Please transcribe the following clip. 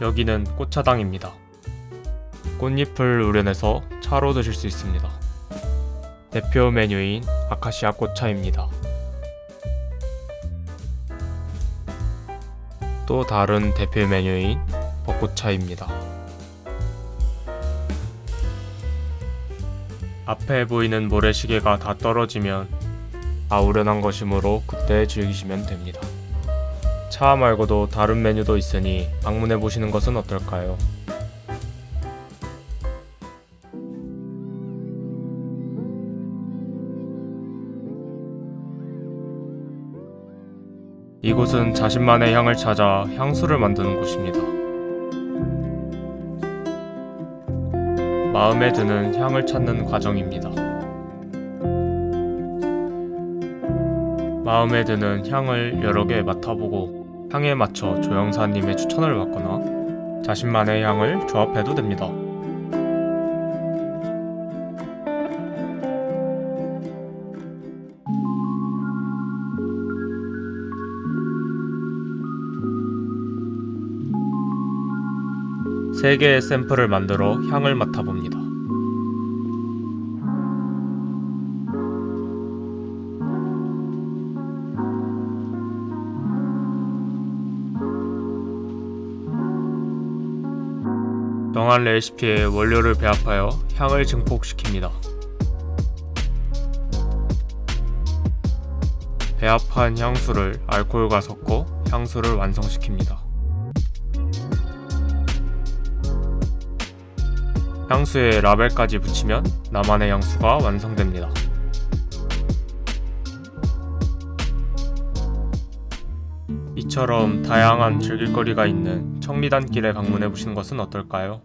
여기는 꽃차당입니다. 꽃잎을 우려내서 차로 드실 수 있습니다. 대표 메뉴인 아카시아 꽃차입니다. 또 다른 대표 메뉴인 벚꽃차입니다. 앞에 보이는 모래시계가 다 떨어지면 다 우려난 것이므로 그때 즐기시면 됩니다. 차 말고도 다른 메뉴도 있으니 방문해 보시는 것은 어떨까요? 이곳은 자신만의 향을 찾아 향수를 만드는 곳입니다. 마음에 드는 향을 찾는 과정입니다. 마음에 드는 향을 여러 개 맡아보고 향에 맞춰 조영사님의 추천을 받거나 자신만의 향을 조합해도 됩니다. 세 개의 샘플을 만들어 향을 맡아봅니다. 정한 레시피에 원료를 배합하여 향을 증폭시킵니다. 배합한 향수를 알코올과 섞어 향수를 완성시킵니다. 향수에 라벨까지 붙이면 나만의 향수가 완성됩니다. 이처럼 다양한 즐길거리가 있는 청리단길에 방문해 보시는 것은 어떨까요?